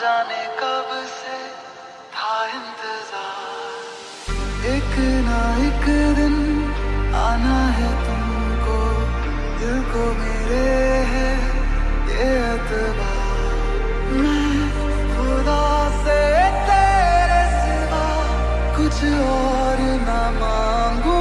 जाने कब से था इंतज़ार। एक ना एक दिन आना है तुमको, दिल को मेरे है ये मैं खुदा से तेरे सिवा कुछ और ना मांगू।